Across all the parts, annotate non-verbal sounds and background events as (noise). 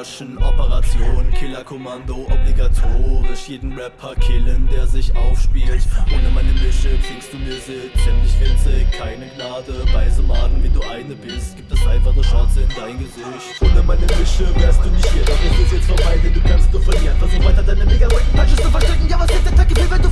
Rushen, Operation, Killerkommando, obligatorisch. Jeden Rapper killen, der sich aufspielt. Ohne meine Mische klingst du mir ziemlich winzig Keine Gnade, bei so Maden wie du eine bist. Gibt es einfach nur Shots in dein Gesicht. Ohne meine Mische wärst du nicht hier, doch ist jetzt vorbei, denn du kannst nur verlieren. Versuch weiter deine mega punches zu verstecken Ja, was ist der Tag? Wenn du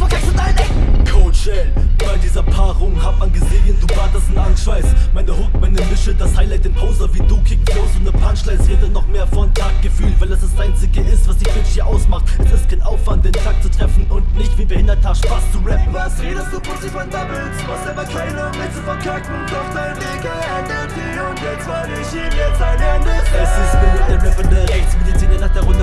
Punchlines Rede noch mehr von Taktgefühl, weil es das einzige ist, was die Bitch hier ausmacht. Es ist kein Aufwand, den Takt zu treffen und nicht wie behinderter Spaß zu rappen. Was redest du, Pussy von Doubles? Was selber keine, um mich zu verkacken. Doch dein Weg endet hier und jetzt weil ich ihm jetzt ein Ende Es ist mir der rappende Rechtsmediziner nach der Runde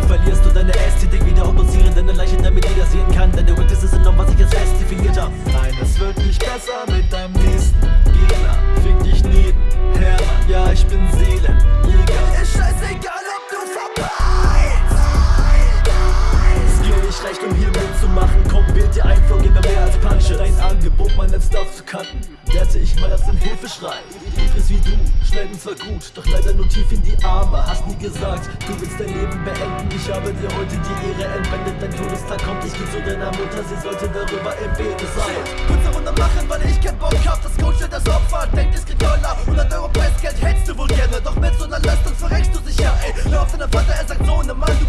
Cutten Werte ich mal als ein Hilfeschrei ist wie du, schnell und zwar gut Doch leider nur tief in die Arme. Hast nie gesagt, du willst dein Leben beenden. Ich habe dir heute die Ehre entwendet. Dein Todestag kommt, ich geh zu deiner Mutter. Sie sollte darüber im Bete sein. Kurze Runde machen, weil ich kein Bock hab. Das Coach das Opfer, denkt es kriegt Dollar 100 Euro Preisgeld hättest du wohl gerne. Doch mit so einer Leistung verreckst du sicher, ey. Hör auf deinen Vater, er sagt so, ne Mann, du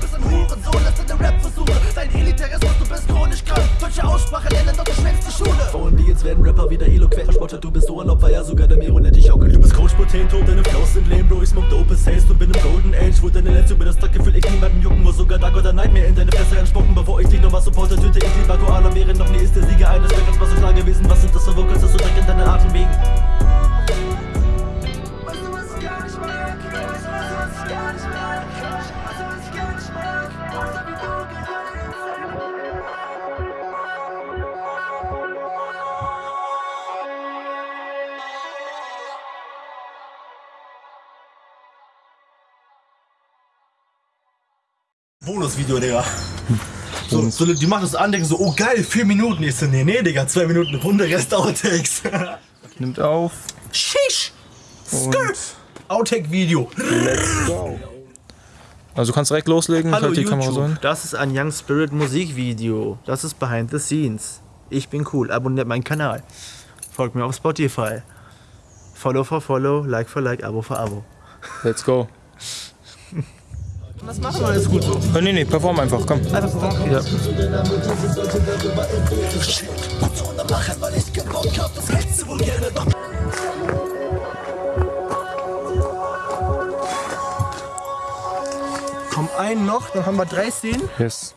die Rapper wieder eloquent Verspottet, du bist so ein Opfer, ja sogar der Miro nennt dich auch Du bist Coach Potato, deine Flows sind lame, Bro, ich smoke dope as haste und bin im Golden Age Wo deine Lenz über das Taktgefühl echt niemanden jucken muss Sogar Dark oder Nightmare in deine Fresse anspucken Bevor ich dich noch was supporte, töte ich lieber Koala Wäre noch nie ist der Sieger eines Battles, was so klar gewesen Was sind das für Vocals, dass du Dreck in deinen Atem wegen? Bonusvideo, Digga. So, so, die machen das an, denken so, oh geil, vier Minuten. Ich so, nee, nee, Digga, zwei Minuten Runde, Rest Outtakes. (laughs) Nimmt auf. Sheesh! Skirt! Outtake-Video. Let's go. Also du kannst direkt loslegen. Hallo halt die YouTube, Kamera so hin. das ist ein Young Spirit Musikvideo. Das ist Behind the Scenes. Ich bin cool, abonniert meinen Kanal. Folgt mir auf Spotify. Follow for Follow, Like for Like, Abo for Abo. Let's go. (laughs) Was machen wir alles gut so? Oh, nee, nee, perform einfach, komm. Einfach performen? Ja. Komm, einen noch, dann haben wir drei Szenen. Yes.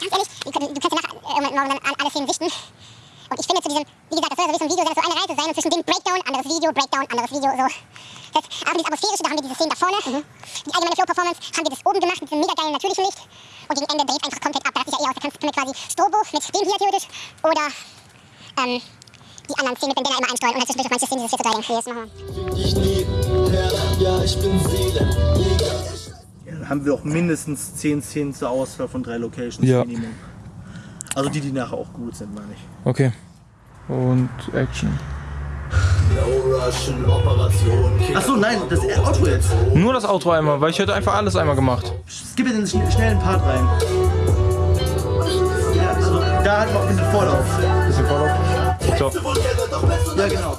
Ganz ehrlich, du, kannst ja nach, irgendwann morgen dann alle Szenen sichten. Finde zu diesem, wie gesagt, das soll so ein Video sein, das soll eine Reise sein und zwischen dem Breakdown, anderes Video, Breakdown, anderes Video, so. Das aber dieses Atmosphärische, da haben wir diese Szenen da vorne. Die allgemeine Flow-Performance haben wir das oben gemacht mit diesem mega geilen natürlichen Licht. Und gegen Ende dreht einfach komplett ab. Da ich ja eh aus. Da kannst du quasi Strobo mit dem hier theoretisch oder ähm, die anderen Szenen mit dem Banner immer einsteuern und halt zwischendurch auf manche Szenen dieses hier zu. Hier, das machen wir. Ich Herr, ja, ich bin Seelenjäger. Haben wir auch mindestens 10 Szenen zur Auswahl von drei Locations Ja. Minimum. Also die, die nachher auch gut sind, meine ich. Okay. Und Action. Achso, nein, das Outro jetzt. Nur das Outro einmal, weil ich hätte einfach alles einmal gemacht. Skippe den schn- schnellen Part rein. Ja, also da halt noch ein bisschen Vorlauf. Bisschen Vorlauf. So. Ja, genau.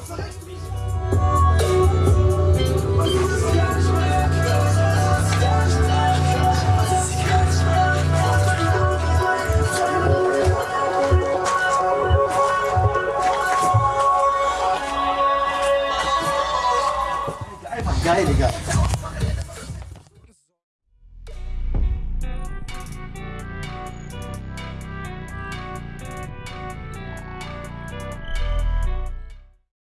Einfach geil, Digga.